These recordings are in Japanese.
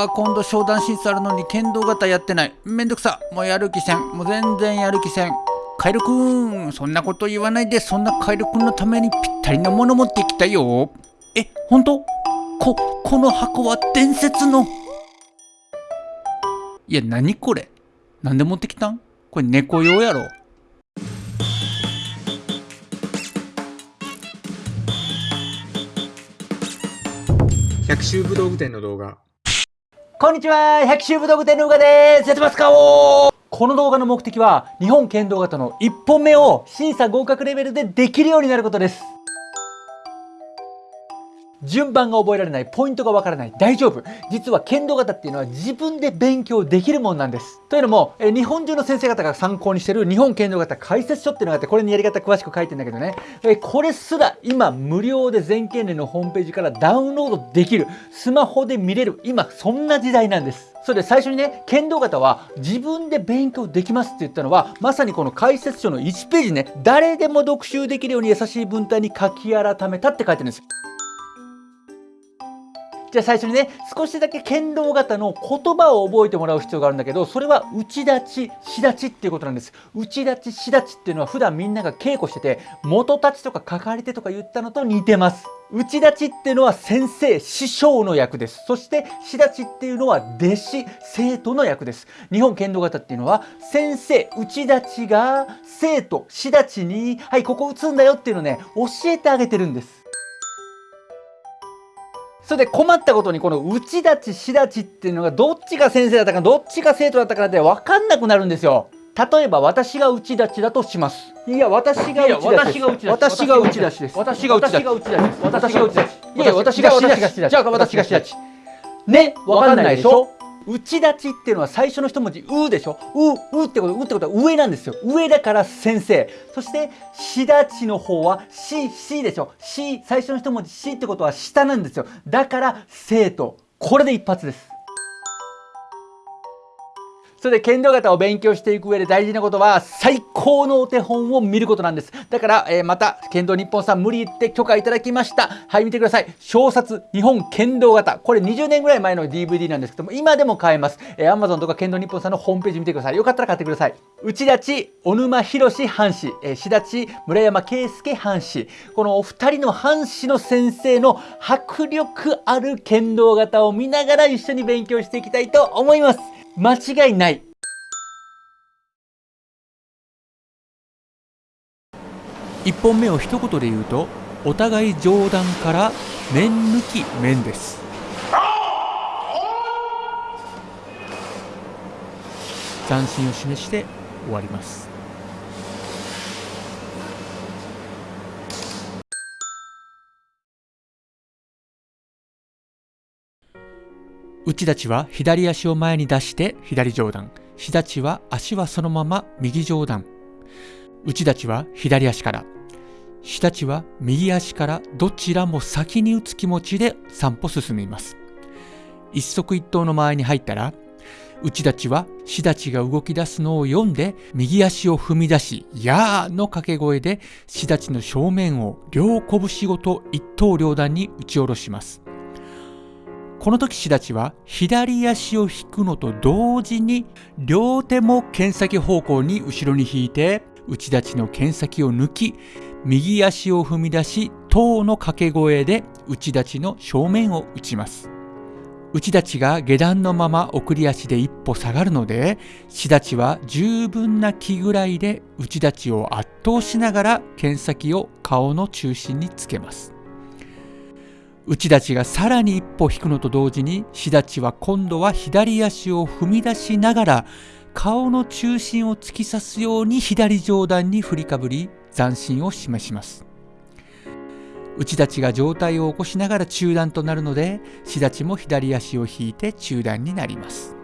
わー今度商談審査あるのに剣道型やってない。めんどくさ。もうやる気せん。もう全然やる気せん。カエルくん。そんなこと言わないで。そんなカエルくんのためにぴったりなもの持ってきたよ。え本当？ここの箱は伝説の。いや何これ？なんで持ってきたん？これ猫用やろ。百秋武道具店の動画。こんにちは百秋武道具店のうがです。やってますかおこの動画の目的は日本剣道型の1本目を審査合格レベルでできるようになることです。順番が覚えられない、ポイントがわからない、大丈夫。実は剣道型っていうのは自分で勉強できるもんなんです。というのも、え日本中の先生方が参考にしてる日本剣道型解説書っていうのがあって、これにやり方詳しく書いてんだけどね、えこれすら今無料で全県連のホームページからダウンロードできる。スマホで見れる。今そんな時代なんです。それで最初にね、剣道型は自分で勉強できますって言ったのは、まさにこの解説書の1ページね、誰でも読集できるように優しい文体に書き改めたって書いてるんです。じゃあ最初にね少しだけ剣道型の言葉を覚えてもらう必要があるんだけどそれは内立ちし立ちっていうことなんです。内立ちし立ちっていうのは普段みんなが稽古してて元立ちとかかかり手とか言ったのと似てます。内立ちっていうのは先生師匠の役です。そしてし立ちっていうのは弟子生徒の役です。日本剣道型っていうのは先生内立ちが生徒し立ちにはいここ打つんだよっていうのをね教えてあげてるんです。それで困ったことにこの内立ち、し立ちっていうのがどっちが先生だったかどっちが生徒だったかって分かんなくなるんですよ。例えば私が内立ちだとします。いや私が内立ちです。私が内立ちです。私が内立ち。私が内立ち。私が内立ち。いや私がし立ち。じゃあ私がし立ち。ね、分かんないでしょ？内立ちっていうのは最初の一文字「う」でしょ「う」「う」ってこと「う」ってことは上なんですよ。上だから先生。そして「しだち」の方は「し」「し」でしょ「し」最初の一文字「し」ってことは下なんですよ。だから生徒これで一発です。それで剣道型を勉強していく上で大事なことは最高のお手本を見ることなんです。だから、えー、また剣道日本さん無理言って許可いただきました。はい、見てください。小冊日本剣道型。これ20年ぐらい前の DVD なんですけども、今でも買えます。えー、Amazon とか剣道日本さんのホームページ見てください。よかったら買ってください。内立小沼博藩士、えー、志立村山圭介藩士。このお二人の藩士の先生の迫力ある剣道型を見ながら一緒に勉強していきたいと思います。間違いない。1本目を一言で言うとお互い上段から面抜き面です。斬新を示して終わります内立ちは左足を前に出して左上段。日立ちは足はそのまま右上段。内立ちは左足から。日立ちは右足からどちらも先に打つ気持ちで散歩進みます。一足一刀の間合いに入ったら内立ちは志立ちが動き出すのを読んで右足を踏み出し「やー」の掛け声で志立ちの正面を両拳ごと一刀両断に打ち下ろします。この時志立ちは左足を引くのと同時に両手も剣先方向に後ろに引いて内立ちの剣先を抜き右足を踏み出し塔の掛け声で内立ちの正面を打ちます。内立ちが下段のまま送り足で一歩下がるので志立ちは十分な気ぐらいで内立ちを圧倒しながら剣先を顔の中心につけます。内立ちがさらに一歩引くのと同時に志立ちは今度は左足を踏み出しながら顔の中心を突き刺すように左上段に振りかぶり斬新を示します。内立ちが上体を起こしながら中段となるので志立ちも左足を引いて中段になります。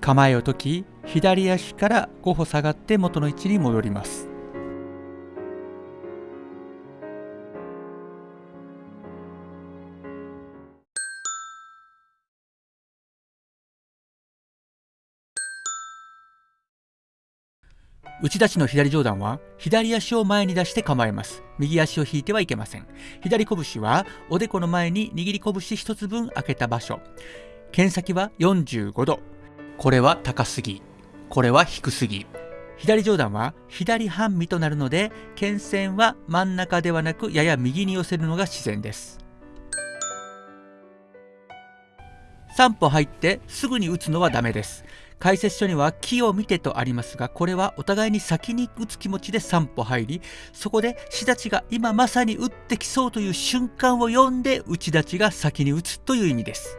構えを解き左足から5歩下がって元の位置に戻ります。内立ちの左上段は左足を前に出して構えます。右足を引いてはいけません。左拳はおでこの前に握り拳一つ分開けた場所。剣先は45度。これは高すぎ。これは低すぎ。左上段は左半身となるので、剣線は真ん中ではなくやや右に寄せるのが自然です。3歩入ってすぐに打つのはダメです。解説書には木を見てとありますが、これはお互いに先に打つ気持ちで3歩入り、そこで志立ちが今まさに打ってきそうという瞬間を読んで内立ちが先に打つという意味です。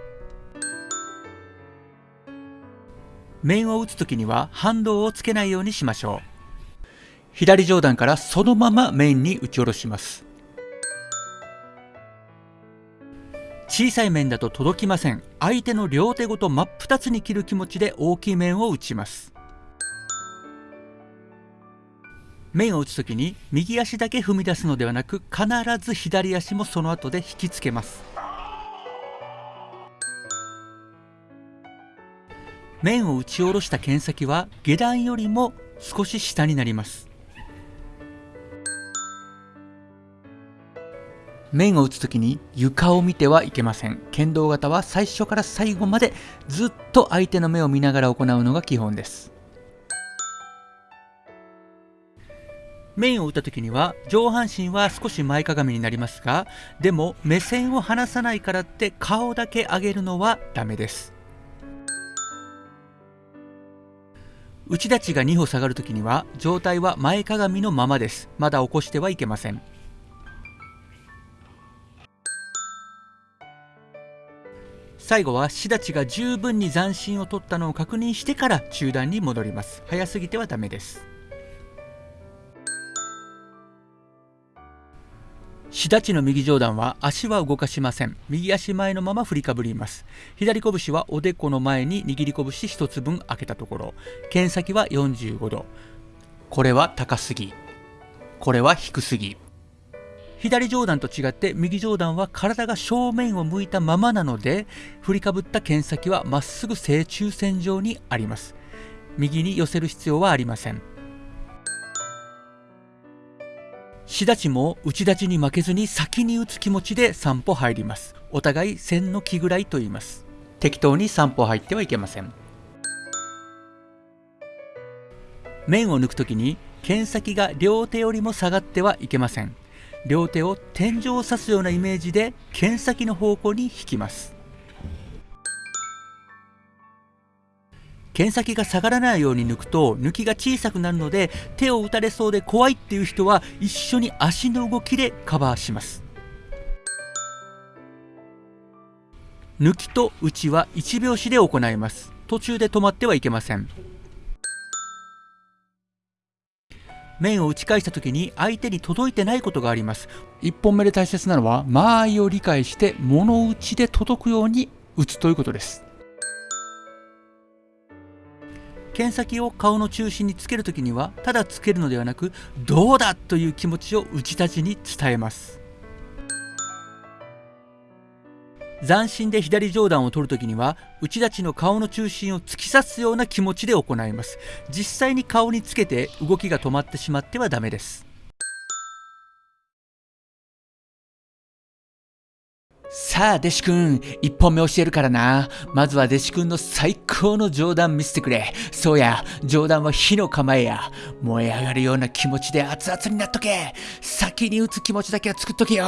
面を打つときには反動をつけないようにしましょう。左上段からそのまま面に打ち下ろします。小さい面だと届きません。相手の両手ごと真っ二つに切る気持ちで大きい面を打ちます。面を打つときに右足だけ踏み出すのではなく必ず左足もその後で引きつけます。面を打ち下ろした剣先は下段よりも少し下になります。面を打つときに床を見てはいけません。剣道型は最初から最後までずっと相手の目を見ながら行うのが基本です。面を打った時には上半身は少し前かがみになりますが、でも目線を離さないからって顔だけ上げるのはダメです。内立ちが2歩下がるときには状態は前かがみのままです。まだ起こしてはいけません。最後は志立が十分に斬新を取ったのを確認してから中段に戻ります。早すぎてはダメです。志立の右上段は足は動かしません。右足前のまま振りかぶります。左拳はおでこの前に握り拳一つ分開けたところ。剣先は45度。これは高すぎ。これは低すぎ。左上段と違って右上段は体が正面を向いたままなので振りかぶった剣先はまっすぐ正中線上にあります。右に寄せる必要はありません。志立ちも内立ちに負けずに先に打つ気持ちで3歩入ります。お互い線の気ぐらいと言います。適当に3歩入ってはいけません。面を抜くときに剣先が両手よりも下がってはいけません。両手を天井を刺すようなイメージで剣先の方向に引きます。剣先が下がらないように抜くと抜きが小さくなるので手を打たれそうで怖いっていう人は一緒に足の動きでカバーします。抜きと打ちは1拍子で行います。途中で止まってはいけません。面を打ち返した時に相手に届いてないことがあります。1本目で大切なのは間合いを理解して物打ちで届くように打つということです。剣先を顔の中心につけるときにはただつけるのではなくどうだという気持ちを打ち立ちに伝えます斬新で左上段を取るときには内立ちの顔の中心を突き刺すような気持ちで行います実際に顔につけて動きが止まってしまってはダメですさあ、弟子くん、一本目教えるからな。まずは弟子くんの最高の上段見せてくれ。そうや、上段は火の構えや。燃え上がるような気持ちで熱々になっとけ。先に打つ気持ちだけは作っとけよ。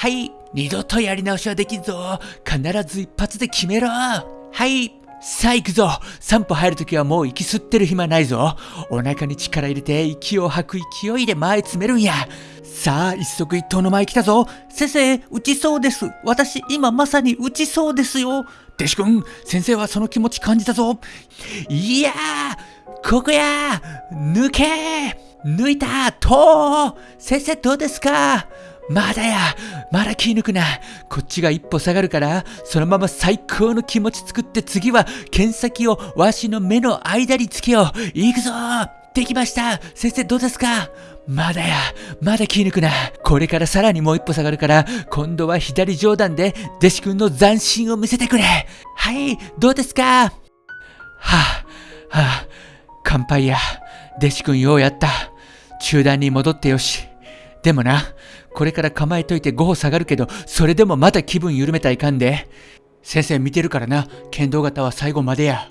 はい、二度とやり直しはできんぞ。必ず一発で決めろ。はい、さあ行くぞ。3歩入るときはもう息吸ってる暇ないぞ。お腹に力入れて息を吐く勢いで前詰めるんや。さあ一足一頭の前来たぞ。先生打ちそうです。私今まさに打ちそうですよ。弟子くん先生はその気持ち感じたぞ。いやーここや抜け抜いたと先生どうですか？まだや。まだ気抜くな。こっちが一歩下がるから、そのまま最高の気持ち作って次は剣先をわしの目の間につけよう。行くぞ。できました。先生どうですか？まだや。まだ気抜くな。これからさらにもう一歩下がるから、今度は左上段で弟子くんの斬新を見せてくれ。はい。どうですか？はあ、はあ、乾杯や。弟子くんようやった。中段に戻ってよし。でもな、これから構えといて5歩下がるけど、それでもまた気分緩めたいかんで。先生見てるからな、剣道型は最後までや。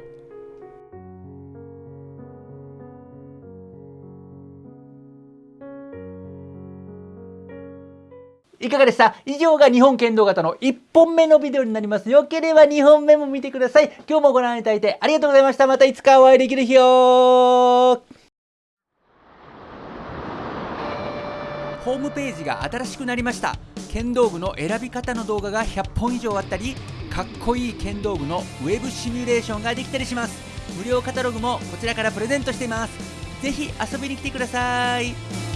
いかがでした？以上が日本剣道型の1本目のビデオになります。よければ2本目も見てください。今日もご覧いただいてありがとうございました。またいつかお会いできる日をホームページが新しくなりました。剣道具の選び方の動画が100本以上あったりかっこいい剣道具のウェブシミュレーションができたりします。無料カタログもこちらからプレゼントしています。是非遊びに来てください。